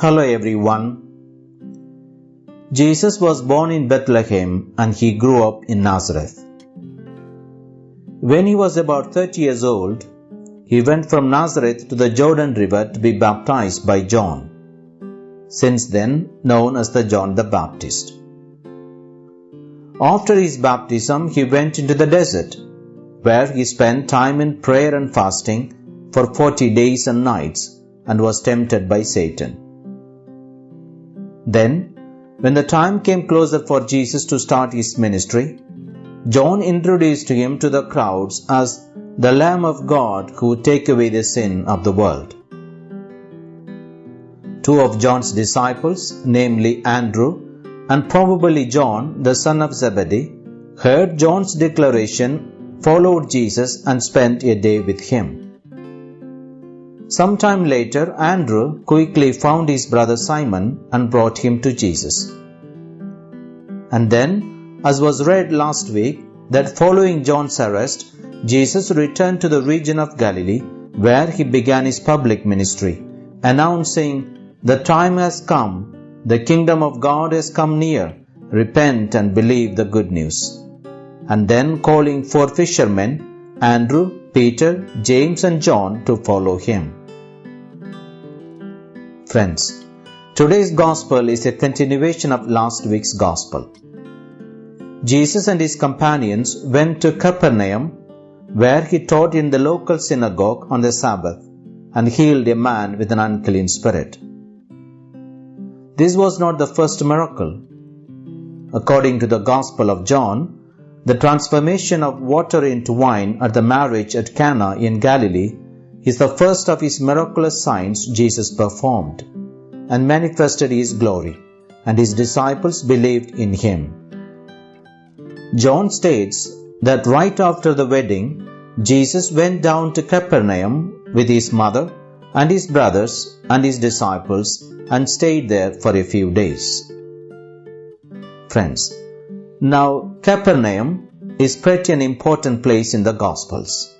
Hello everyone. Jesus was born in Bethlehem and he grew up in Nazareth. When he was about 30 years old, he went from Nazareth to the Jordan River to be baptized by John, since then known as the John the Baptist. After his baptism, he went into the desert, where he spent time in prayer and fasting for 40 days and nights and was tempted by Satan. Then, when the time came closer for Jesus to start his ministry, John introduced him to the crowds as the Lamb of God who would take away the sin of the world. Two of John's disciples, namely Andrew and probably John, the son of Zebedee, heard John's declaration, followed Jesus, and spent a day with him. Sometime later, Andrew quickly found his brother Simon and brought him to Jesus. And then, as was read last week, that following John's arrest, Jesus returned to the region of Galilee where he began his public ministry, announcing, The time has come, the kingdom of God has come near, repent and believe the good news. And then calling four fishermen, Andrew, Peter, James, and John, to follow him. Friends, today's gospel is a continuation of last week's gospel. Jesus and his companions went to Capernaum, where he taught in the local synagogue on the Sabbath and healed a man with an unclean spirit. This was not the first miracle. According to the Gospel of John, the transformation of water into wine at the marriage at Cana in Galilee is the first of his miraculous signs Jesus performed and manifested his glory, and his disciples believed in him. John states that right after the wedding, Jesus went down to Capernaum with his mother and his brothers and his disciples and stayed there for a few days. Friends, now Capernaum is pretty an important place in the Gospels.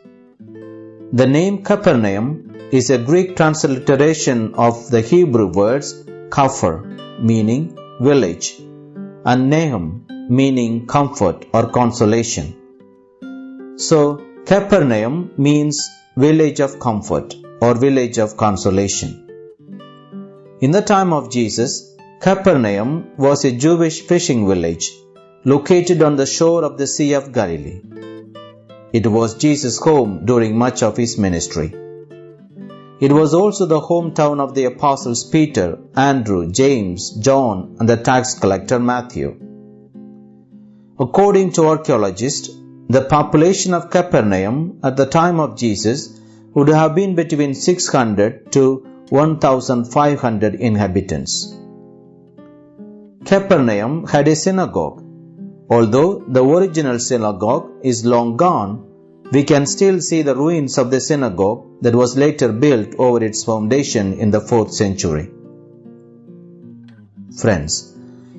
The name Capernaum is a Greek transliteration of the Hebrew words Kafir, meaning village, and Nahum, meaning comfort or consolation. So, Capernaum means village of comfort or village of consolation. In the time of Jesus, Capernaum was a Jewish fishing village located on the shore of the Sea of Galilee. It was Jesus' home during much of his ministry. It was also the hometown of the apostles Peter, Andrew, James, John, and the tax collector Matthew. According to archaeologists, the population of Capernaum at the time of Jesus would have been between 600 to 1500 inhabitants. Capernaum had a synagogue. Although the original synagogue is long gone, we can still see the ruins of the synagogue that was later built over its foundation in the 4th century. Friends,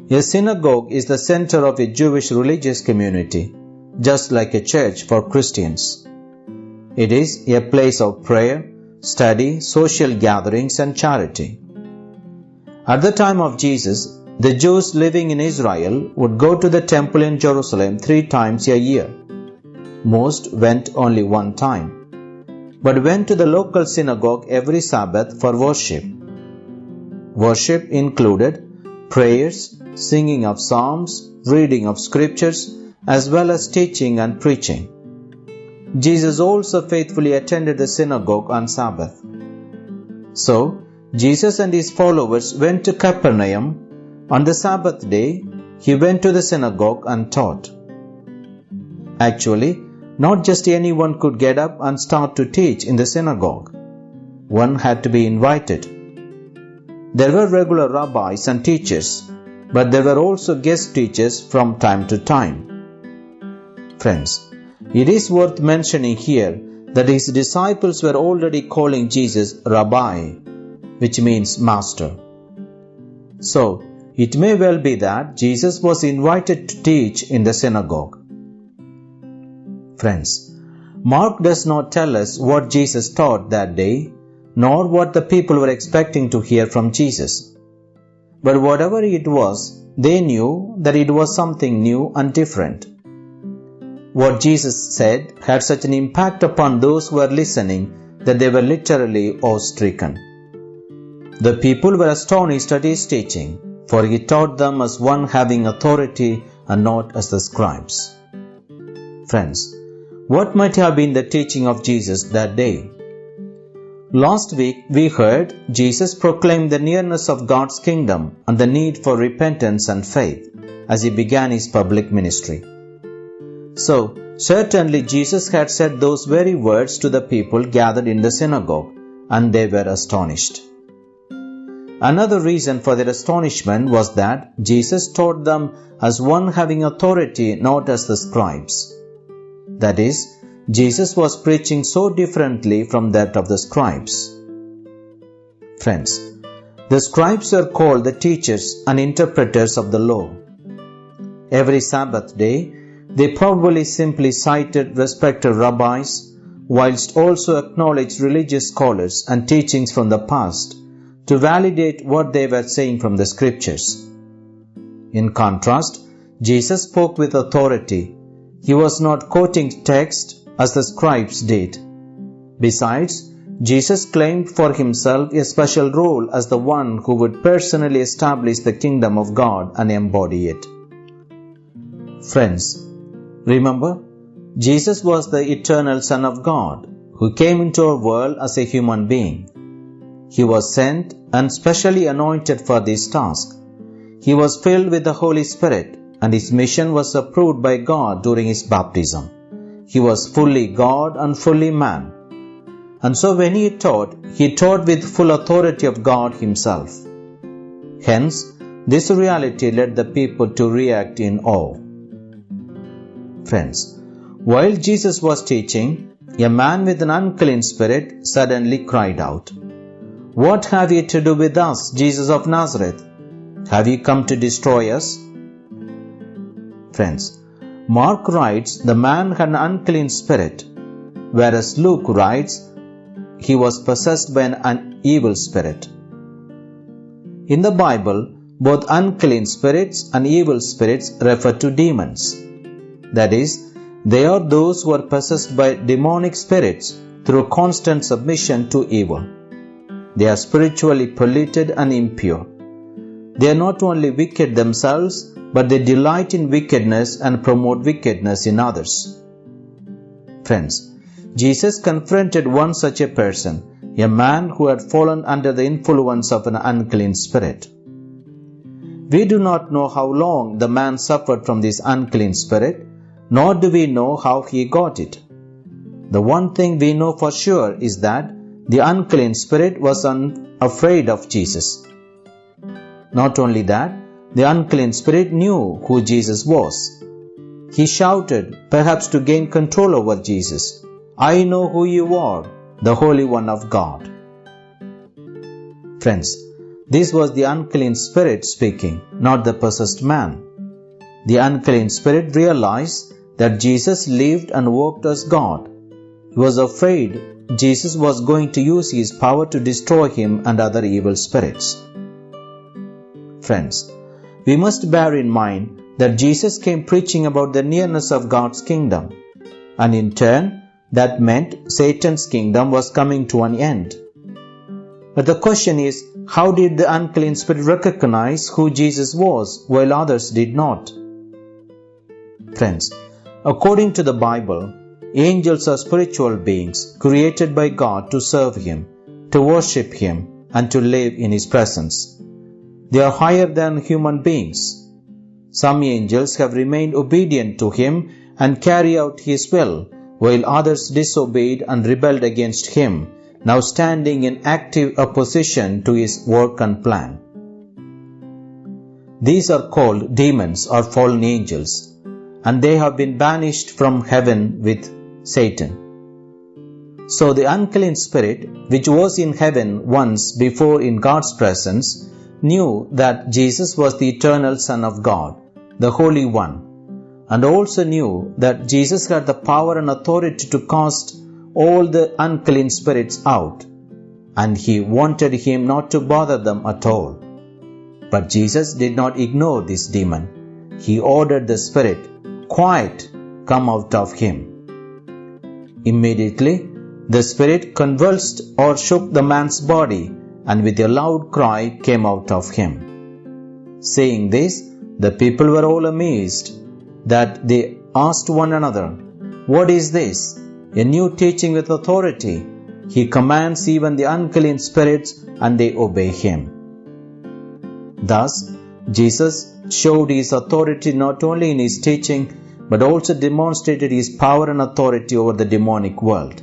a synagogue is the center of a Jewish religious community, just like a church for Christians. It is a place of prayer, study, social gatherings, and charity. At the time of Jesus, the Jews living in Israel would go to the temple in Jerusalem three times a year. Most went only one time, but went to the local synagogue every Sabbath for worship. Worship included prayers, singing of psalms, reading of scriptures, as well as teaching and preaching. Jesus also faithfully attended the synagogue on Sabbath. So, Jesus and his followers went to Capernaum. On the Sabbath day, he went to the synagogue and taught. Actually, not just anyone could get up and start to teach in the synagogue. One had to be invited. There were regular rabbis and teachers, but there were also guest teachers from time to time. Friends, it is worth mentioning here that his disciples were already calling Jesus Rabbi, which means master. So, it may well be that Jesus was invited to teach in the synagogue. Friends, Mark does not tell us what Jesus taught that day, nor what the people were expecting to hear from Jesus. But whatever it was, they knew that it was something new and different. What Jesus said had such an impact upon those who were listening that they were literally awe stricken. The people were astonished at his teaching, for he taught them as one having authority and not as the scribes. Friends, what might have been the teaching of Jesus that day? Last week we heard Jesus proclaim the nearness of God's kingdom and the need for repentance and faith as he began his public ministry. So, certainly Jesus had said those very words to the people gathered in the synagogue, and they were astonished. Another reason for their astonishment was that Jesus taught them as one having authority, not as the scribes. That is, Jesus was preaching so differently from that of the scribes. Friends, the scribes were called the teachers and interpreters of the law. Every Sabbath day, they probably simply cited respected rabbis, whilst also acknowledged religious scholars and teachings from the past to validate what they were saying from the scriptures. In contrast, Jesus spoke with authority. He was not quoting text as the scribes did. Besides, Jesus claimed for himself a special role as the one who would personally establish the kingdom of God and embody it. Friends, remember, Jesus was the eternal Son of God who came into our world as a human being. He was sent and specially anointed for this task. He was filled with the Holy Spirit and his mission was approved by God during his baptism. He was fully God and fully man. And so when he taught, he taught with full authority of God himself. Hence, this reality led the people to react in awe. Friends, while Jesus was teaching, a man with an unclean spirit suddenly cried out, What have you to do with us, Jesus of Nazareth? Have you come to destroy us? Friends, Mark writes the man had an unclean spirit, whereas Luke writes he was possessed by an evil spirit. In the Bible, both unclean spirits and evil spirits refer to demons. That is, they are those who are possessed by demonic spirits through constant submission to evil. They are spiritually polluted and impure. They are not only wicked themselves, but they delight in wickedness and promote wickedness in others. Friends, Jesus confronted one such a person, a man who had fallen under the influence of an unclean spirit. We do not know how long the man suffered from this unclean spirit, nor do we know how he got it. The one thing we know for sure is that the unclean spirit was afraid of Jesus. Not only that, the unclean spirit knew who Jesus was. He shouted, perhaps to gain control over Jesus, I know who you are, the Holy One of God. Friends, this was the unclean spirit speaking, not the possessed man. The unclean spirit realized that Jesus lived and walked as God. Was afraid Jesus was going to use his power to destroy him and other evil spirits. Friends, we must bear in mind that Jesus came preaching about the nearness of God's kingdom, and in turn, that meant Satan's kingdom was coming to an end. But the question is, how did the unclean spirit recognize who Jesus was while others did not? Friends, according to the Bible, angels are spiritual beings created by God to serve Him, to worship Him, and to live in His presence. They are higher than human beings. Some angels have remained obedient to him and carry out his will, while others disobeyed and rebelled against him, now standing in active opposition to his work and plan. These are called demons or fallen angels, and they have been banished from heaven with Satan. So the unclean spirit, which was in heaven once before in God's presence, knew that Jesus was the eternal Son of God, the Holy One, and also knew that Jesus had the power and authority to cast all the unclean spirits out, and he wanted him not to bother them at all. But Jesus did not ignore this demon. He ordered the spirit, Quiet, come out of him. Immediately, the spirit convulsed or shook the man's body, and with a loud cry came out of him. Seeing this, the people were all amazed that they asked one another, What is this? A new teaching with authority. He commands even the unclean spirits, and they obey him. Thus, Jesus showed his authority not only in his teaching, but also demonstrated his power and authority over the demonic world.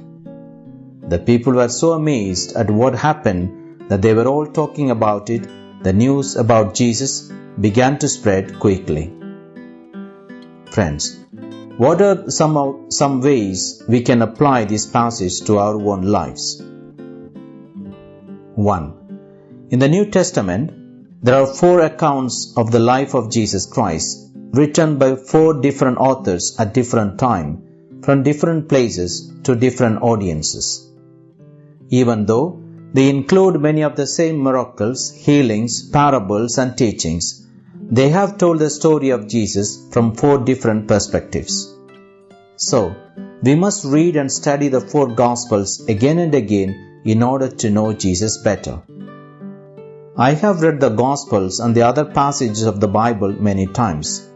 The people were so amazed at what happened that they were all talking about it. The news about Jesus began to spread quickly. Friends, what are some, some ways we can apply this passage to our own lives? 1. In the New Testament, there are four accounts of the life of Jesus Christ written by four different authors at different time from different places to different audiences. Even though they include many of the same miracles, healings, parables and teachings, they have told the story of Jesus from four different perspectives. So, we must read and study the four Gospels again and again in order to know Jesus better. I have read the Gospels and the other passages of the Bible many times,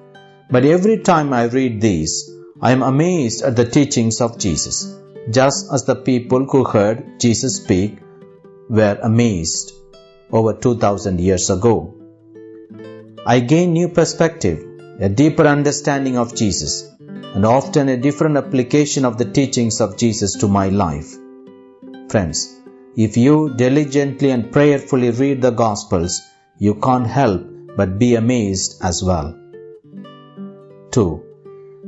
but every time I read these, I am amazed at the teachings of Jesus, just as the people who heard Jesus speak were amazed over 2000 years ago. I gain new perspective, a deeper understanding of Jesus, and often a different application of the teachings of Jesus to my life. Friends, if you diligently and prayerfully read the Gospels, you can't help but be amazed as well. 2.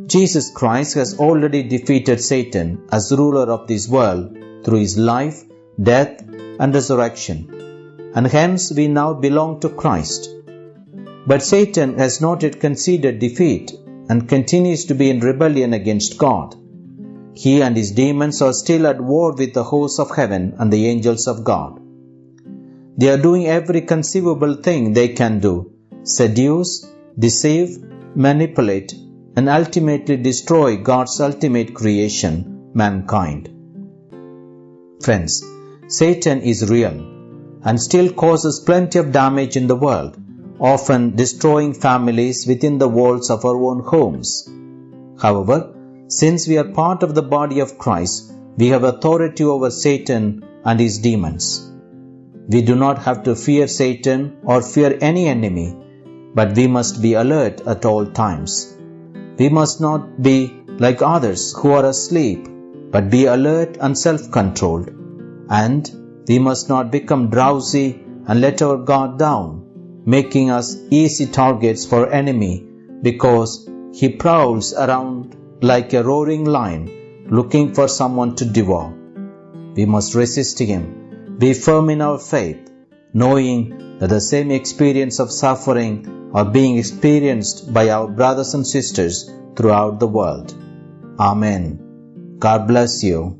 Jesus Christ has already defeated Satan as ruler of this world through his life, death, and resurrection, and hence we now belong to Christ. But Satan has not yet conceded defeat and continues to be in rebellion against God. He and his demons are still at war with the hosts of heaven and the angels of God. They are doing every conceivable thing they can do seduce, deceive, manipulate, and ultimately destroy God's ultimate creation, mankind. Friends, Satan is real and still causes plenty of damage in the world often destroying families within the walls of our own homes. However, since we are part of the body of Christ, we have authority over Satan and his demons. We do not have to fear Satan or fear any enemy, but we must be alert at all times. We must not be like others who are asleep, but be alert and self controlled. And we must not become drowsy and let our guard down making us easy targets for enemy because he prowls around like a roaring lion looking for someone to devour. We must resist him, be firm in our faith, knowing that the same experience of suffering are being experienced by our brothers and sisters throughout the world. Amen. God bless you.